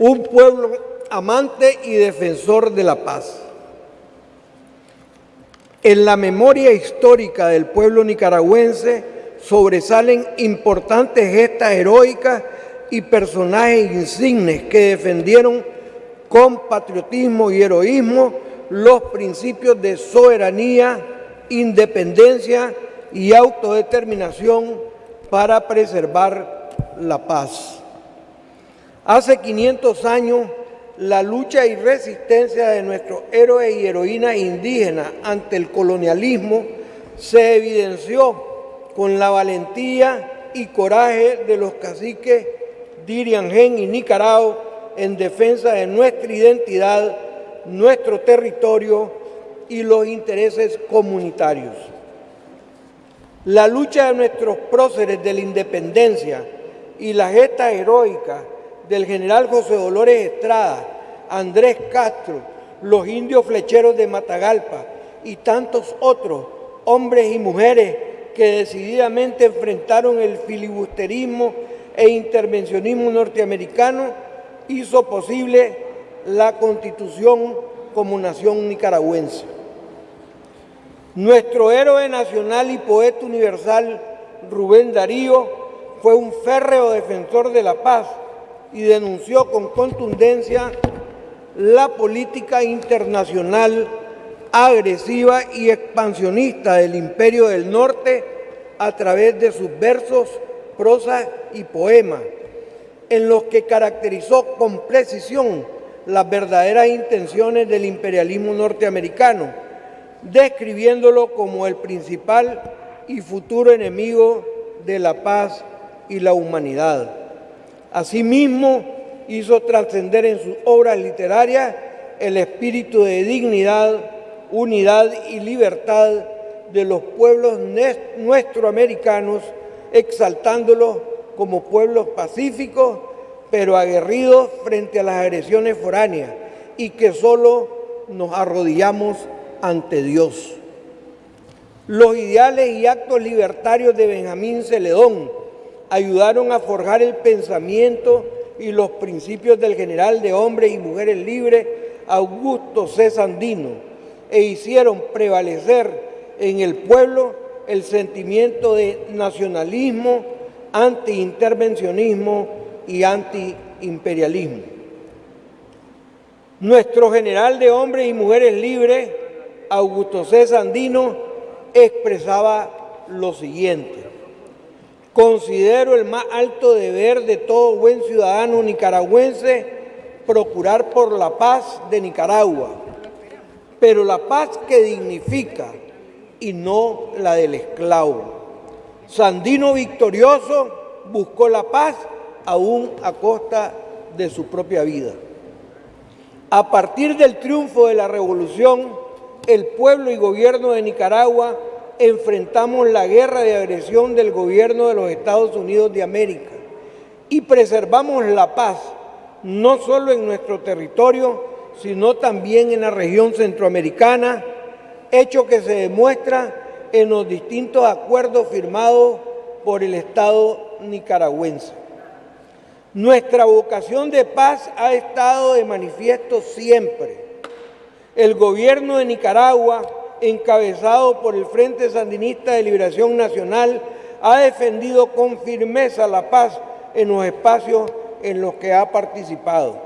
un pueblo amante y defensor de la paz. En la memoria histórica del pueblo nicaragüense sobresalen importantes gestas heroicas y personajes insignes que defendieron con patriotismo y heroísmo los principios de soberanía, independencia y autodeterminación para preservar la paz. Hace 500 años, la lucha y resistencia de nuestros héroes y heroínas indígenas ante el colonialismo se evidenció con la valentía y coraje de los caciques Diriangén y Nicaragua en defensa de nuestra identidad, nuestro territorio y los intereses comunitarios. La lucha de nuestros próceres de la independencia y la gesta heroica del general José Dolores Estrada, Andrés Castro, los indios flecheros de Matagalpa y tantos otros hombres y mujeres que decididamente enfrentaron el filibusterismo e intervencionismo norteamericano hizo posible la constitución como nación nicaragüense. Nuestro héroe nacional y poeta universal, Rubén Darío, fue un férreo defensor de la paz y denunció con contundencia la política internacional agresiva y expansionista del Imperio del Norte a través de sus versos, prosa y poemas, en los que caracterizó con precisión las verdaderas intenciones del imperialismo norteamericano, describiéndolo como el principal y futuro enemigo de la paz y la humanidad. Asimismo, hizo trascender en sus obras literarias el espíritu de dignidad, unidad y libertad de los pueblos nuestroamericanos, exaltándolos como pueblos pacíficos, pero aguerridos frente a las agresiones foráneas y que solo nos arrodillamos ante Dios. Los ideales y actos libertarios de Benjamín Celedón ayudaron a forjar el pensamiento y los principios del general de hombres y mujeres libres Augusto C. Sandino e hicieron prevalecer en el pueblo el sentimiento de nacionalismo, antiintervencionismo y antiimperialismo. Nuestro general de hombres y mujeres libres, Augusto C. Sandino, expresaba lo siguiente. Considero el más alto deber de todo buen ciudadano nicaragüense procurar por la paz de Nicaragua, pero la paz que dignifica y no la del esclavo. Sandino victorioso buscó la paz aún a costa de su propia vida. A partir del triunfo de la revolución, el pueblo y gobierno de Nicaragua enfrentamos la guerra de agresión del gobierno de los Estados Unidos de América y preservamos la paz, no solo en nuestro territorio, sino también en la región centroamericana, hecho que se demuestra en los distintos acuerdos firmados por el Estado nicaragüense. Nuestra vocación de paz ha estado de manifiesto siempre. El gobierno de Nicaragua encabezado por el Frente Sandinista de Liberación Nacional, ha defendido con firmeza la paz en los espacios en los que ha participado,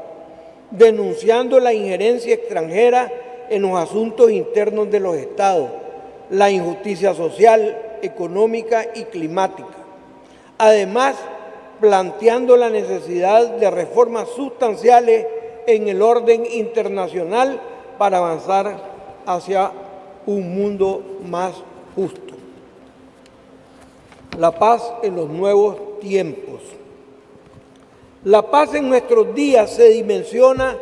denunciando la injerencia extranjera en los asuntos internos de los estados, la injusticia social, económica y climática. Además, planteando la necesidad de reformas sustanciales en el orden internacional para avanzar hacia un mundo más justo. La paz en los nuevos tiempos. La paz en nuestros días se dimensiona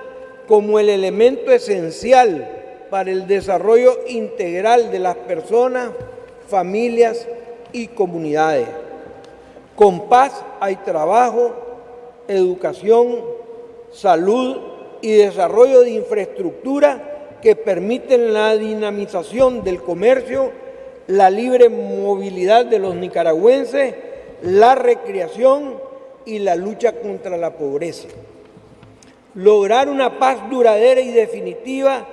como el elemento esencial para el desarrollo integral de las personas, familias y comunidades. Con paz hay trabajo, educación, salud y desarrollo de infraestructura que permiten la dinamización del comercio, la libre movilidad de los nicaragüenses, la recreación y la lucha contra la pobreza. Lograr una paz duradera y definitiva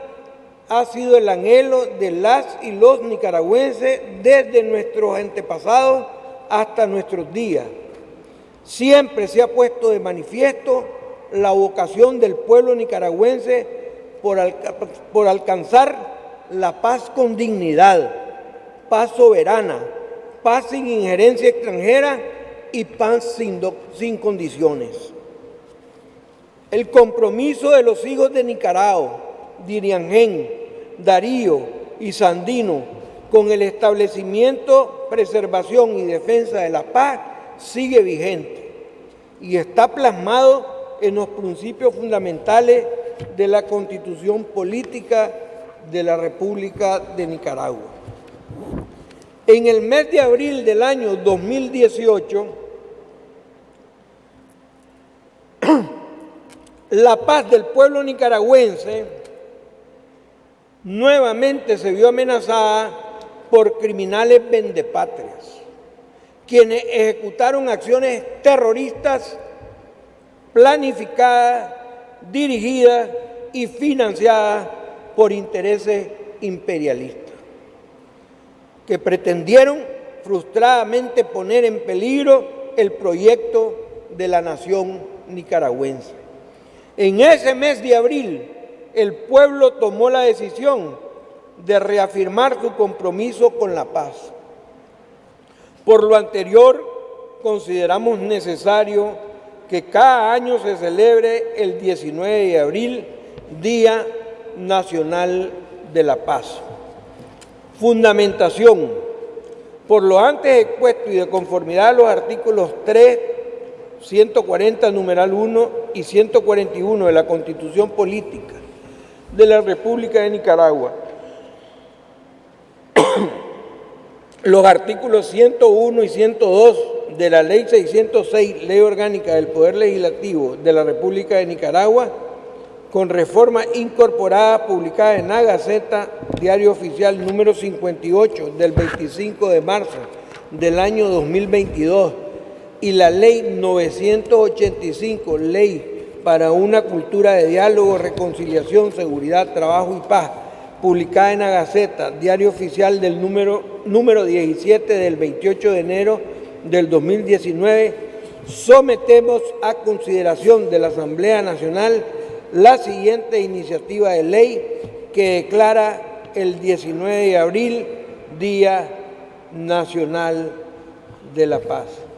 ha sido el anhelo de las y los nicaragüenses desde nuestros antepasados hasta nuestros días. Siempre se ha puesto de manifiesto la vocación del pueblo nicaragüense por, alcanzar la paz con dignidad, paz soberana, paz sin injerencia extranjera y paz sin, sin condiciones. El compromiso de los hijos de Nicaragua, Diriangén, Darío y Sandino con el establecimiento, preservación y defensa de la paz sigue vigente y está plasmado en los principios fundamentales de la Constitución Política de la República de Nicaragua. En el mes de abril del año 2018, la paz del pueblo nicaragüense nuevamente se vio amenazada por criminales vendepatrias, quienes ejecutaron acciones terroristas planificadas, dirigidas y financiadas por intereses imperialistas, que pretendieron frustradamente poner en peligro el proyecto de la nación nicaragüense. En ese mes de abril, el pueblo tomó la decisión de reafirmar su compromiso con la paz. Por lo anterior, consideramos necesario que cada año se celebre el 19 de abril, Día Nacional de la Paz. Fundamentación. Por lo antes expuesto y de conformidad a los artículos 3, 140, numeral 1 y 141 de la Constitución Política de la República de Nicaragua, los artículos 101 y 102 de la Ley 606, Ley Orgánica del Poder Legislativo de la República de Nicaragua, con reforma incorporada publicada en la Gaceta, Diario Oficial número 58 del 25 de marzo del año 2022 y la Ley 985, Ley para una cultura de diálogo, reconciliación, seguridad, trabajo y paz, publicada en la Gaceta, Diario Oficial del número, número 17 del 28 de enero del 2019, sometemos a consideración de la Asamblea Nacional la siguiente iniciativa de ley que declara el 19 de abril Día Nacional de la Paz.